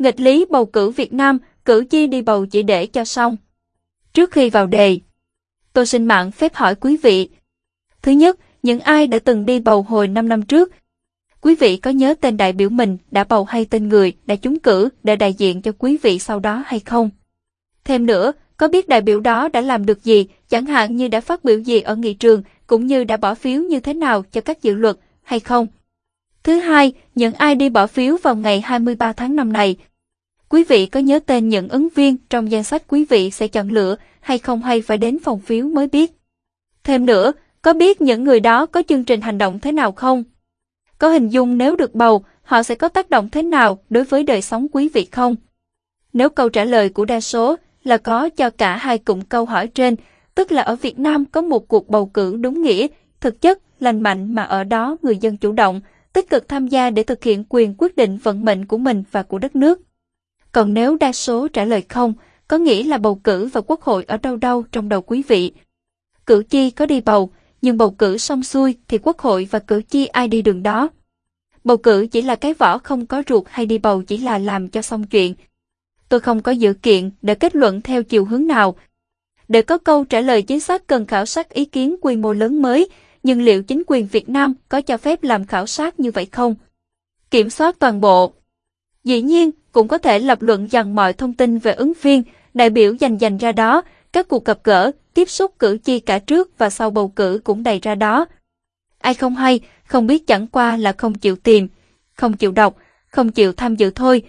Nghịch lý bầu cử Việt Nam, cử tri đi bầu chỉ để cho xong. Trước khi vào đề, tôi xin mạng phép hỏi quý vị. Thứ nhất, những ai đã từng đi bầu hồi 5 năm trước, quý vị có nhớ tên đại biểu mình đã bầu hay tên người đã trúng cử để đại diện cho quý vị sau đó hay không? Thêm nữa, có biết đại biểu đó đã làm được gì, chẳng hạn như đã phát biểu gì ở nghị trường, cũng như đã bỏ phiếu như thế nào cho các dự luật, hay không? Thứ hai, những ai đi bỏ phiếu vào ngày 23 tháng 5 này, quý vị có nhớ tên những ứng viên trong danh sách quý vị sẽ chọn lựa hay không hay phải đến phòng phiếu mới biết? Thêm nữa, có biết những người đó có chương trình hành động thế nào không? Có hình dung nếu được bầu, họ sẽ có tác động thế nào đối với đời sống quý vị không? Nếu câu trả lời của đa số là có cho cả hai cụm câu hỏi trên, tức là ở Việt Nam có một cuộc bầu cử đúng nghĩa, thực chất, lành mạnh mà ở đó người dân chủ động, tích cực tham gia để thực hiện quyền quyết định vận mệnh của mình và của đất nước. Còn nếu đa số trả lời không, có nghĩa là bầu cử và quốc hội ở đâu đâu trong đầu quý vị. Cử tri có đi bầu, nhưng bầu cử xong xuôi thì quốc hội và cử tri ai đi đường đó. Bầu cử chỉ là cái vỏ không có ruột hay đi bầu chỉ là làm cho xong chuyện. Tôi không có dự kiện để kết luận theo chiều hướng nào. Để có câu trả lời chính xác cần khảo sát ý kiến quy mô lớn mới, nhưng liệu chính quyền Việt Nam có cho phép làm khảo sát như vậy không? Kiểm soát toàn bộ. Dĩ nhiên, cũng có thể lập luận rằng mọi thông tin về ứng viên, đại biểu dành dành ra đó, các cuộc gặp gỡ, tiếp xúc cử tri cả trước và sau bầu cử cũng đầy ra đó. Ai không hay, không biết chẳng qua là không chịu tìm, không chịu đọc, không chịu tham dự thôi.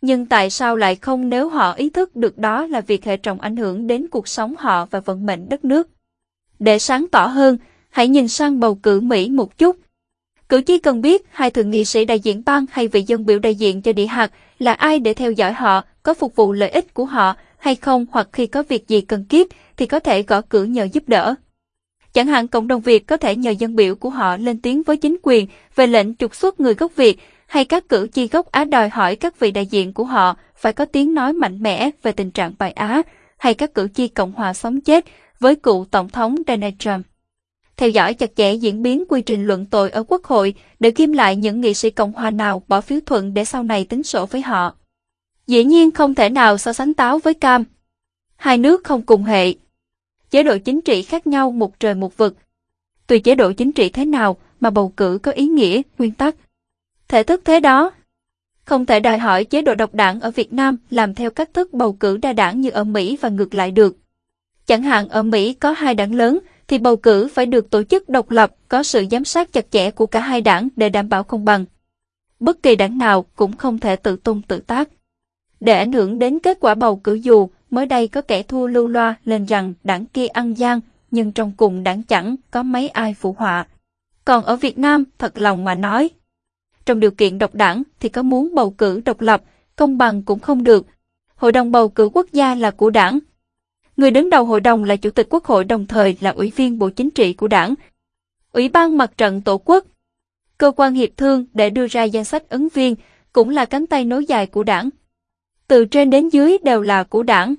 Nhưng tại sao lại không nếu họ ý thức được đó là việc hệ trọng ảnh hưởng đến cuộc sống họ và vận mệnh đất nước? Để sáng tỏ hơn, hãy nhìn sang bầu cử Mỹ một chút. Cử tri cần biết hai thượng nghị sĩ đại diện bang hay vị dân biểu đại diện cho địa hạt là ai để theo dõi họ, có phục vụ lợi ích của họ hay không hoặc khi có việc gì cần kiếp thì có thể gõ cửa nhờ giúp đỡ. Chẳng hạn cộng đồng Việt có thể nhờ dân biểu của họ lên tiếng với chính quyền về lệnh trục xuất người gốc Việt hay các cử tri gốc Á đòi hỏi các vị đại diện của họ phải có tiếng nói mạnh mẽ về tình trạng bài Á hay các cử tri Cộng hòa sống chết với cựu Tổng thống Donald Trump. Theo dõi chặt chẽ diễn biến quy trình luận tội ở Quốc hội để ghim lại những nghị sĩ Cộng hòa nào bỏ phiếu thuận để sau này tính sổ với họ. Dĩ nhiên không thể nào so sánh táo với cam. Hai nước không cùng hệ. Chế độ chính trị khác nhau một trời một vực. Tùy chế độ chính trị thế nào mà bầu cử có ý nghĩa, nguyên tắc. Thể thức thế đó. Không thể đòi hỏi chế độ độc đảng ở Việt Nam làm theo cách thức bầu cử đa đảng như ở Mỹ và ngược lại được. Chẳng hạn ở Mỹ có hai đảng lớn, thì bầu cử phải được tổ chức độc lập, có sự giám sát chặt chẽ của cả hai đảng để đảm bảo công bằng. Bất kỳ đảng nào cũng không thể tự tung tự tác. Để ảnh hưởng đến kết quả bầu cử dù, mới đây có kẻ thua lưu loa lên rằng đảng kia ăn gian, nhưng trong cùng đảng chẳng có mấy ai phụ họa. Còn ở Việt Nam, thật lòng mà nói, trong điều kiện độc đảng thì có muốn bầu cử độc lập, công bằng cũng không được. Hội đồng bầu cử quốc gia là của đảng. Người đứng đầu hội đồng là Chủ tịch Quốc hội đồng thời là Ủy viên Bộ Chính trị của đảng. Ủy ban Mặt trận Tổ quốc, cơ quan hiệp thương để đưa ra danh sách ứng viên cũng là cánh tay nối dài của đảng. Từ trên đến dưới đều là của đảng.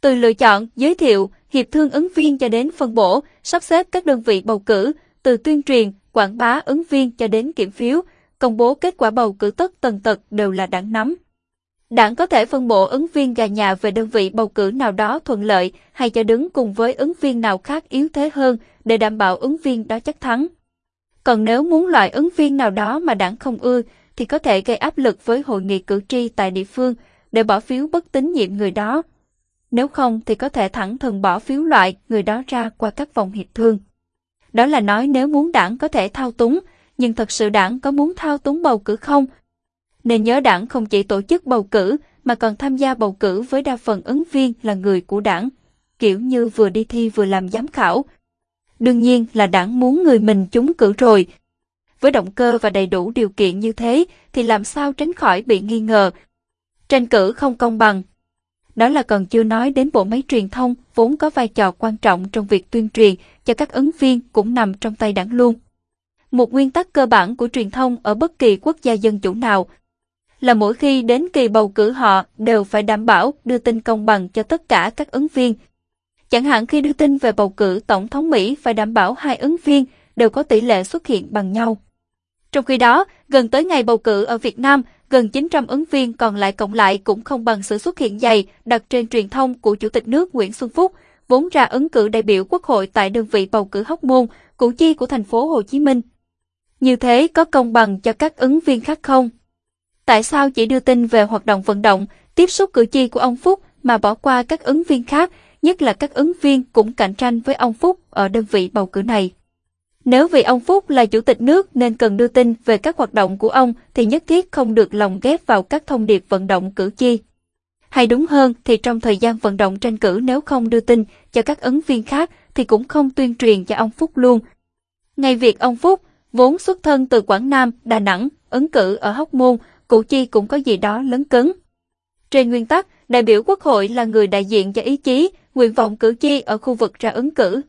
Từ lựa chọn, giới thiệu, hiệp thương ứng viên cho đến phân bổ, sắp xếp các đơn vị bầu cử, từ tuyên truyền, quảng bá ứng viên cho đến kiểm phiếu, công bố kết quả bầu cử tất tần tật đều là đảng nắm. Đảng có thể phân bổ ứng viên gà nhà về đơn vị bầu cử nào đó thuận lợi hay cho đứng cùng với ứng viên nào khác yếu thế hơn để đảm bảo ứng viên đó chắc thắng. Còn nếu muốn loại ứng viên nào đó mà đảng không ưa thì có thể gây áp lực với hội nghị cử tri tại địa phương để bỏ phiếu bất tín nhiệm người đó. Nếu không thì có thể thẳng thừng bỏ phiếu loại người đó ra qua các vòng hiệp thương. Đó là nói nếu muốn đảng có thể thao túng, nhưng thật sự đảng có muốn thao túng bầu cử không? Nên nhớ đảng không chỉ tổ chức bầu cử mà còn tham gia bầu cử với đa phần ứng viên là người của đảng, kiểu như vừa đi thi vừa làm giám khảo. Đương nhiên là đảng muốn người mình trúng cử rồi. Với động cơ và đầy đủ điều kiện như thế thì làm sao tránh khỏi bị nghi ngờ. Tranh cử không công bằng. Đó là còn chưa nói đến bộ máy truyền thông vốn có vai trò quan trọng trong việc tuyên truyền cho các ứng viên cũng nằm trong tay đảng luôn. Một nguyên tắc cơ bản của truyền thông ở bất kỳ quốc gia dân chủ nào là mỗi khi đến kỳ bầu cử họ đều phải đảm bảo đưa tin công bằng cho tất cả các ứng viên. Chẳng hạn khi đưa tin về bầu cử Tổng thống Mỹ phải đảm bảo hai ứng viên đều có tỷ lệ xuất hiện bằng nhau. Trong khi đó, gần tới ngày bầu cử ở Việt Nam, gần 900 ứng viên còn lại cộng lại cũng không bằng sự xuất hiện dày đặt trên truyền thông của Chủ tịch nước Nguyễn Xuân Phúc, vốn ra ứng cử đại biểu Quốc hội tại đơn vị bầu cử Hóc Môn, củ chi của thành phố Hồ Chí Minh. Như thế có công bằng cho các ứng viên khác không? Tại sao chỉ đưa tin về hoạt động vận động, tiếp xúc cử tri của ông Phúc mà bỏ qua các ứng viên khác, nhất là các ứng viên cũng cạnh tranh với ông Phúc ở đơn vị bầu cử này? Nếu vì ông Phúc là chủ tịch nước nên cần đưa tin về các hoạt động của ông thì nhất thiết không được lồng ghép vào các thông điệp vận động cử tri. Hay đúng hơn thì trong thời gian vận động tranh cử nếu không đưa tin cho các ứng viên khác thì cũng không tuyên truyền cho ông Phúc luôn. Ngay việc ông Phúc, vốn xuất thân từ Quảng Nam, Đà Nẵng, ứng cử ở Hóc Môn, cử tri cũng có gì đó lớn cứng. Trên nguyên tắc, đại biểu quốc hội là người đại diện cho ý chí, nguyện vọng cử tri ở khu vực ra ứng cử.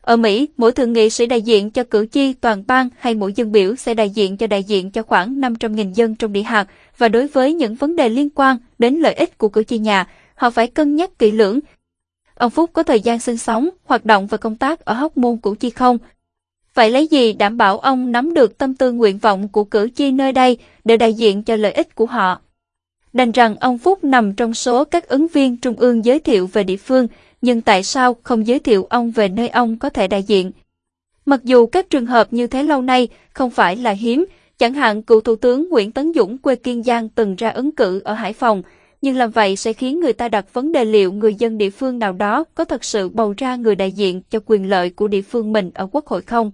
Ở Mỹ, mỗi thượng nghị sĩ đại diện cho cử tri toàn bang hay mỗi dân biểu sẽ đại diện cho đại diện cho khoảng 500.000 dân trong địa hạt và đối với những vấn đề liên quan đến lợi ích của cử tri nhà, họ phải cân nhắc kỹ lưỡng. Ông Phúc có thời gian sinh sống, hoạt động và công tác ở Hóc Môn Củ Chi không? Vậy lấy gì đảm bảo ông nắm được tâm tư nguyện vọng của cử tri nơi đây để đại diện cho lợi ích của họ? Đành rằng ông Phúc nằm trong số các ứng viên trung ương giới thiệu về địa phương, nhưng tại sao không giới thiệu ông về nơi ông có thể đại diện? Mặc dù các trường hợp như thế lâu nay không phải là hiếm, chẳng hạn cựu Thủ tướng Nguyễn Tấn Dũng quê Kiên Giang từng ra ứng cử ở Hải Phòng, nhưng làm vậy sẽ khiến người ta đặt vấn đề liệu người dân địa phương nào đó có thật sự bầu ra người đại diện cho quyền lợi của địa phương mình ở quốc hội không?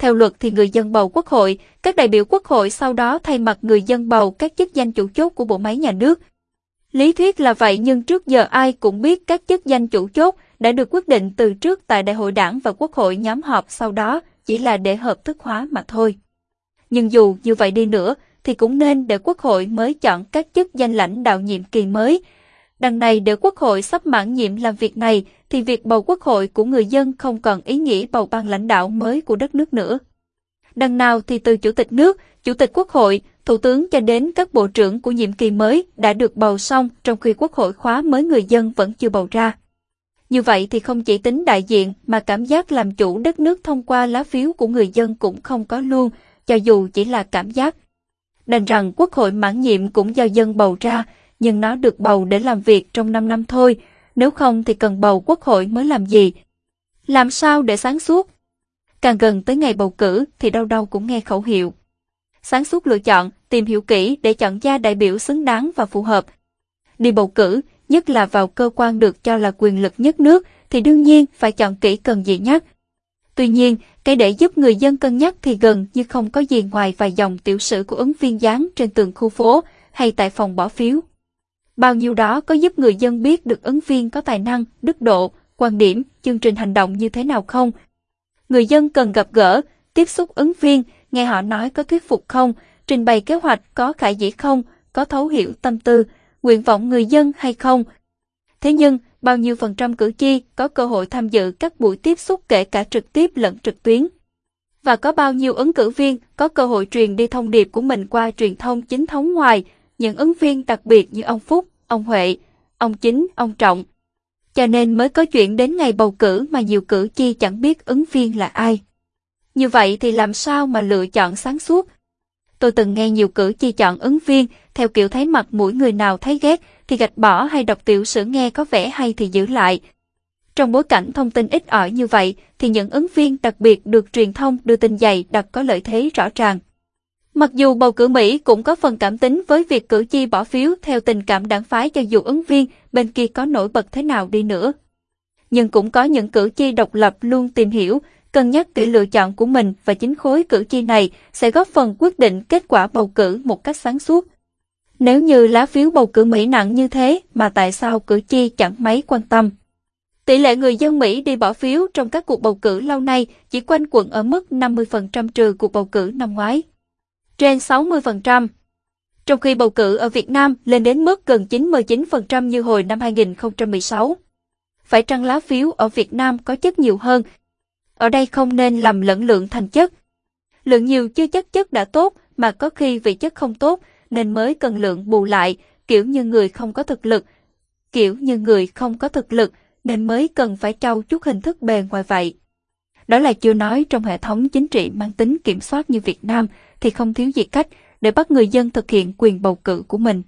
Theo luật thì người dân bầu quốc hội, các đại biểu quốc hội sau đó thay mặt người dân bầu các chức danh chủ chốt của bộ máy nhà nước. Lý thuyết là vậy nhưng trước giờ ai cũng biết các chức danh chủ chốt đã được quyết định từ trước tại đại hội đảng và quốc hội nhóm họp sau đó chỉ là để hợp thức hóa mà thôi. Nhưng dù như vậy đi nữa thì cũng nên để quốc hội mới chọn các chức danh lãnh đạo nhiệm kỳ mới. Đằng này để quốc hội sắp mãn nhiệm làm việc này thì việc bầu quốc hội của người dân không còn ý nghĩa bầu ban lãnh đạo mới của đất nước nữa. Đằng nào thì từ chủ tịch nước, chủ tịch quốc hội, thủ tướng cho đến các bộ trưởng của nhiệm kỳ mới đã được bầu xong trong khi quốc hội khóa mới người dân vẫn chưa bầu ra. Như vậy thì không chỉ tính đại diện mà cảm giác làm chủ đất nước thông qua lá phiếu của người dân cũng không có luôn, cho dù chỉ là cảm giác. Đành rằng quốc hội mãn nhiệm cũng do dân bầu ra, nhưng nó được bầu để làm việc trong 5 năm thôi, nếu không thì cần bầu quốc hội mới làm gì? Làm sao để sáng suốt? Càng gần tới ngày bầu cử thì đâu đâu cũng nghe khẩu hiệu. Sáng suốt lựa chọn, tìm hiểu kỹ để chọn ra đại biểu xứng đáng và phù hợp. Đi bầu cử, nhất là vào cơ quan được cho là quyền lực nhất nước, thì đương nhiên phải chọn kỹ cần gì nhắc. Tuy nhiên, cái để giúp người dân cân nhắc thì gần như không có gì ngoài vài dòng tiểu sử của ứng viên dán trên tường khu phố hay tại phòng bỏ phiếu. Bao nhiêu đó có giúp người dân biết được ứng viên có tài năng, đức độ, quan điểm, chương trình hành động như thế nào không? Người dân cần gặp gỡ, tiếp xúc ứng viên, nghe họ nói có thuyết phục không, trình bày kế hoạch có khả dĩ không, có thấu hiểu tâm tư, nguyện vọng người dân hay không. Thế nhưng, bao nhiêu phần trăm cử tri có cơ hội tham dự các buổi tiếp xúc kể cả trực tiếp lẫn trực tuyến? Và có bao nhiêu ứng cử viên có cơ hội truyền đi thông điệp của mình qua truyền thông chính thống ngoài, những ứng viên đặc biệt như ông Phúc, ông Huệ, ông Chính, ông Trọng. Cho nên mới có chuyện đến ngày bầu cử mà nhiều cử tri chẳng biết ứng viên là ai. Như vậy thì làm sao mà lựa chọn sáng suốt? Tôi từng nghe nhiều cử tri chọn ứng viên theo kiểu thấy mặt mũi người nào thấy ghét thì gạch bỏ hay đọc tiểu sử nghe có vẻ hay thì giữ lại. Trong bối cảnh thông tin ít ỏi như vậy thì những ứng viên đặc biệt được truyền thông đưa tin dày đặc có lợi thế rõ ràng. Mặc dù bầu cử Mỹ cũng có phần cảm tính với việc cử tri bỏ phiếu theo tình cảm đảng phái cho dù ứng viên bên kia có nổi bật thế nào đi nữa. Nhưng cũng có những cử tri độc lập luôn tìm hiểu, cân nhắc kỹ lựa chọn của mình và chính khối cử tri này sẽ góp phần quyết định kết quả bầu cử một cách sáng suốt. Nếu như lá phiếu bầu cử Mỹ nặng như thế mà tại sao cử tri chẳng mấy quan tâm? Tỷ lệ người dân Mỹ đi bỏ phiếu trong các cuộc bầu cử lâu nay chỉ quanh quẩn ở mức 50% trừ cuộc bầu cử năm ngoái trên 60%. Trong khi bầu cử ở Việt Nam lên đến mức gần 99% như hồi năm 2016. Phải trăng lá phiếu ở Việt Nam có chất nhiều hơn? Ở đây không nên làm lẫn lượng thành chất. Lượng nhiều chưa chắc chất đã tốt mà có khi vì chất không tốt nên mới cần lượng bù lại, kiểu như người không có thực lực. Kiểu như người không có thực lực nên mới cần phải trau chút hình thức bề ngoài vậy. Đó là chưa nói trong hệ thống chính trị mang tính kiểm soát như Việt Nam, thì không thiếu gì cách để bắt người dân thực hiện quyền bầu cử của mình.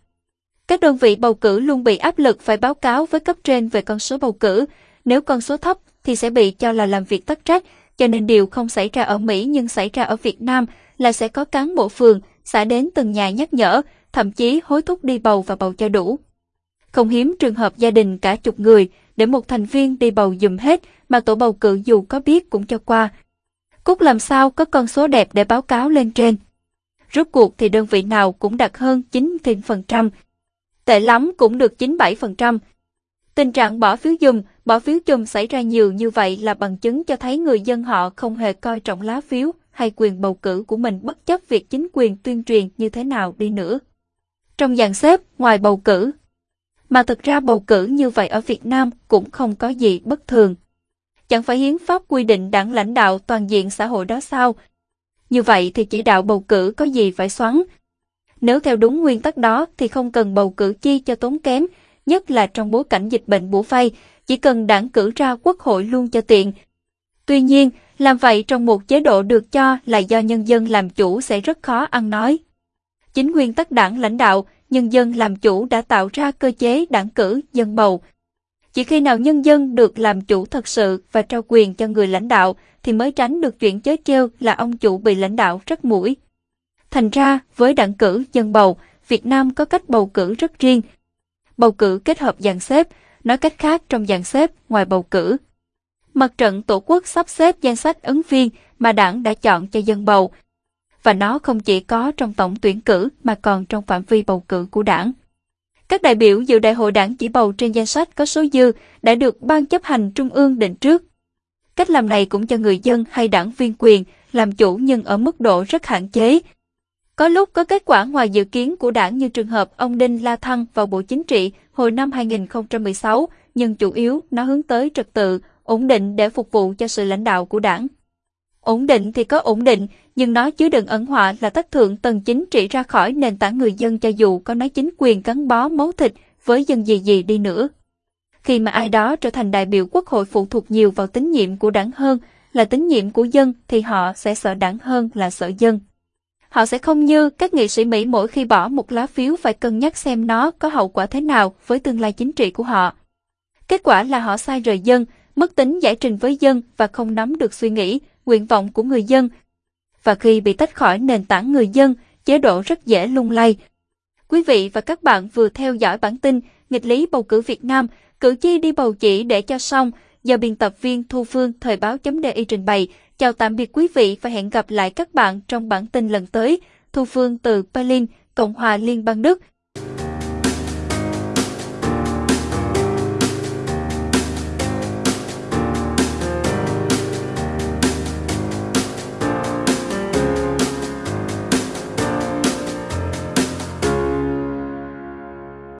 Các đơn vị bầu cử luôn bị áp lực phải báo cáo với cấp trên về con số bầu cử. Nếu con số thấp thì sẽ bị cho là làm việc tắc trách, cho nên điều không xảy ra ở Mỹ nhưng xảy ra ở Việt Nam là sẽ có cán bộ phường, xã đến từng nhà nhắc nhở, thậm chí hối thúc đi bầu và bầu cho đủ. Không hiếm trường hợp gia đình cả chục người để một thành viên đi bầu dùm hết mà tổ bầu cử dù có biết cũng cho qua. Cúc làm sao có con số đẹp để báo cáo lên trên. Rốt cuộc thì đơn vị nào cũng đạt hơn 90%, tệ lắm cũng được 97%. Tình trạng bỏ phiếu dùm, bỏ phiếu chùm xảy ra nhiều như vậy là bằng chứng cho thấy người dân họ không hề coi trọng lá phiếu hay quyền bầu cử của mình bất chấp việc chính quyền tuyên truyền như thế nào đi nữa. Trong dàn xếp, ngoài bầu cử, mà thực ra bầu cử như vậy ở Việt Nam cũng không có gì bất thường. Chẳng phải hiến pháp quy định đảng lãnh đạo toàn diện xã hội đó sao? Như vậy thì chỉ đạo bầu cử có gì phải xoắn? Nếu theo đúng nguyên tắc đó thì không cần bầu cử chi cho tốn kém, nhất là trong bối cảnh dịch bệnh bủa vây, chỉ cần đảng cử ra quốc hội luôn cho tiện. Tuy nhiên, làm vậy trong một chế độ được cho là do nhân dân làm chủ sẽ rất khó ăn nói. Chính nguyên tắc đảng lãnh đạo, nhân dân làm chủ đã tạo ra cơ chế đảng cử, dân bầu. Chỉ khi nào nhân dân được làm chủ thật sự và trao quyền cho người lãnh đạo thì mới tránh được chuyện chớ treo là ông chủ bị lãnh đạo rất mũi. Thành ra, với đảng cử, dân bầu, Việt Nam có cách bầu cử rất riêng. Bầu cử kết hợp dàn xếp, nói cách khác trong dàn xếp ngoài bầu cử. Mặt trận Tổ quốc sắp xếp danh sách ứng viên mà đảng đã chọn cho dân bầu, và nó không chỉ có trong tổng tuyển cử mà còn trong phạm vi bầu cử của đảng. Các đại biểu dự đại hội đảng chỉ bầu trên danh sách có số dư đã được Ban chấp hành Trung ương định trước. Cách làm này cũng cho người dân hay đảng viên quyền làm chủ nhưng ở mức độ rất hạn chế. Có lúc có kết quả ngoài dự kiến của đảng như trường hợp ông Đinh La Thăng vào Bộ Chính trị hồi năm 2016, nhưng chủ yếu nó hướng tới trật tự, ổn định để phục vụ cho sự lãnh đạo của đảng. Ổn định thì có ổn định, nhưng nó chứa đựng ẩn họa là tất thượng tầng chính trị ra khỏi nền tảng người dân cho dù có nói chính quyền gắn bó máu thịt với dân gì gì đi nữa. Khi mà ai đó trở thành đại biểu quốc hội phụ thuộc nhiều vào tín nhiệm của đảng hơn là tín nhiệm của dân thì họ sẽ sợ đảng hơn là sợ dân. Họ sẽ không như các nghị sĩ Mỹ mỗi khi bỏ một lá phiếu phải cân nhắc xem nó có hậu quả thế nào với tương lai chính trị của họ. Kết quả là họ sai rời dân, mất tính giải trình với dân và không nắm được suy nghĩ, nguyện vọng của người dân. Và khi bị tách khỏi nền tảng người dân, chế độ rất dễ lung lay. Quý vị và các bạn vừa theo dõi bản tin nghịch lý bầu cử Việt Nam, cử tri đi bầu chỉ để cho xong do biên tập viên Thu Phương Thời báo.di trình bày. Chào tạm biệt quý vị và hẹn gặp lại các bạn trong bản tin lần tới. Thu Phương từ Berlin, Cộng hòa Liên bang Đức.